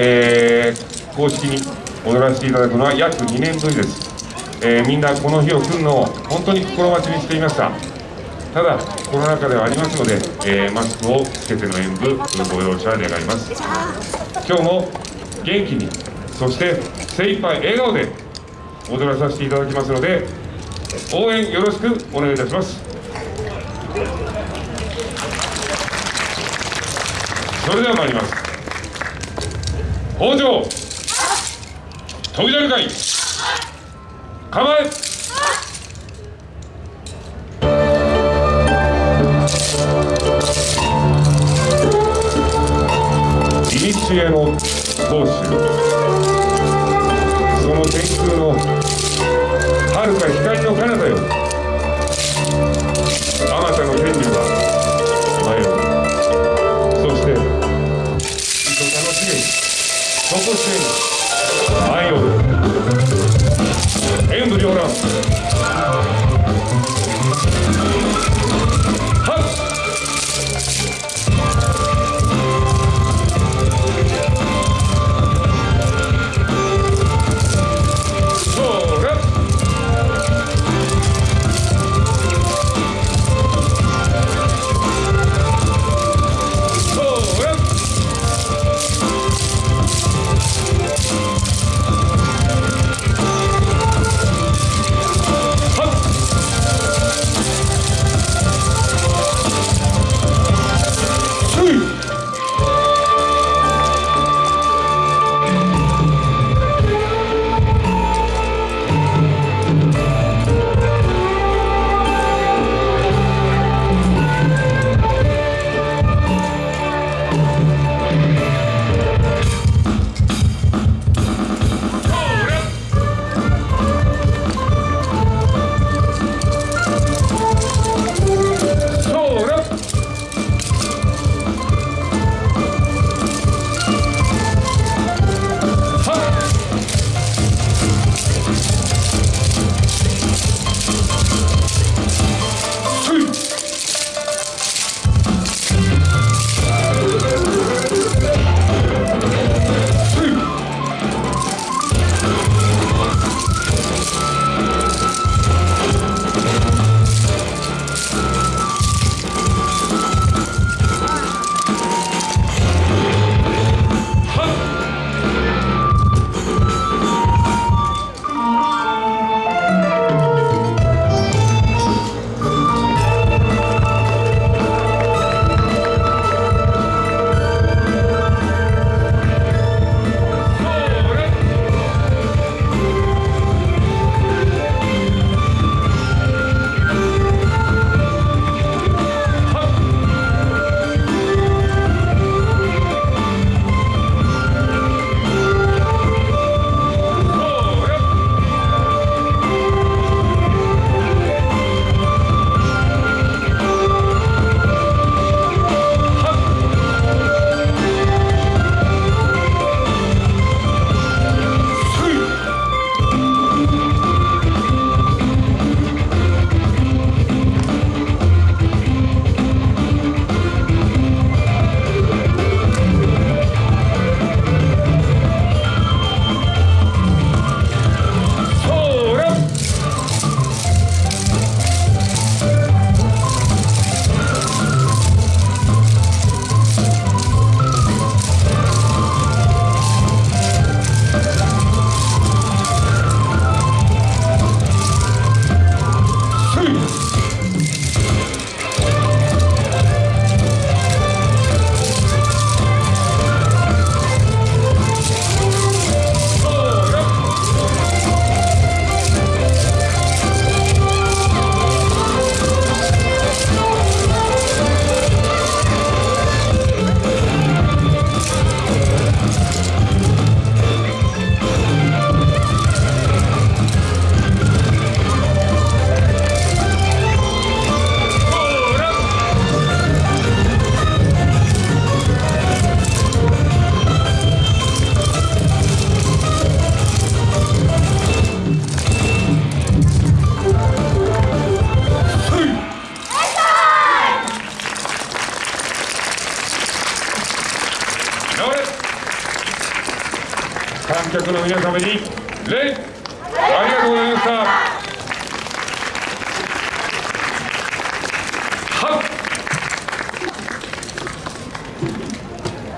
えー、公式に踊らせていただくのは約2年ぶりです、えー、みんなこの日を来るのを本当に心待ちにしていました。ただコロナ禍ではありますので、えー、マスクをつけての演舞ご容赦願います。今日も元気にそして精一杯笑顔で踊らさせていただきますので応援よろしくお願いいたします。それでは参ります。北条。飛び出るかい。構え。古の当主そして愛を演武両乱 Gracias, Colombia